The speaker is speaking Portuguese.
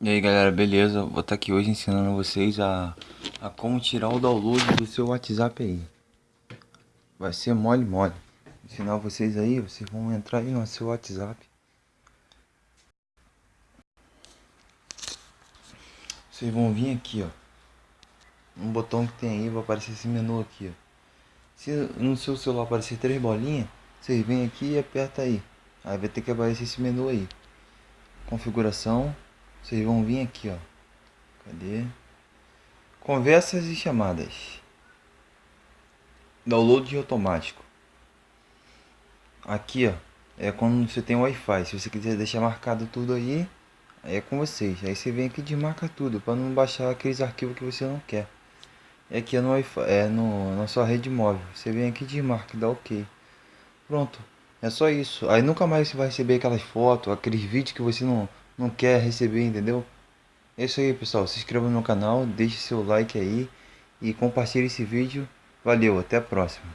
E aí galera, beleza? Vou estar aqui hoje ensinando vocês a, a como tirar o download do seu WhatsApp aí. Vai ser mole mole. Ensinar vocês aí, vocês vão entrar aí no seu WhatsApp. Vocês vão vir aqui ó. Um botão que tem aí, vai aparecer esse menu aqui ó. Se no seu celular aparecer três bolinhas Vocês vêm aqui e aperta aí. Aí vai ter que aparecer esse menu aí. Configuração vocês vão vir aqui, ó. Cadê? Conversas e chamadas. Download automático. Aqui, ó. É quando você tem Wi-Fi. Se você quiser deixar marcado tudo aí, aí é com vocês. Aí você vem aqui e desmarca tudo para não baixar aqueles arquivos que você não quer. É aqui é no Wi-Fi, é no, na sua rede móvel. Você vem aqui e desmarca dá OK. Pronto. É só isso. Aí nunca mais você vai receber aquelas fotos, aqueles vídeos que você não não quer receber, entendeu? É isso aí, pessoal. Se inscreva no canal, deixe seu like aí e compartilhe esse vídeo. Valeu, até a próxima.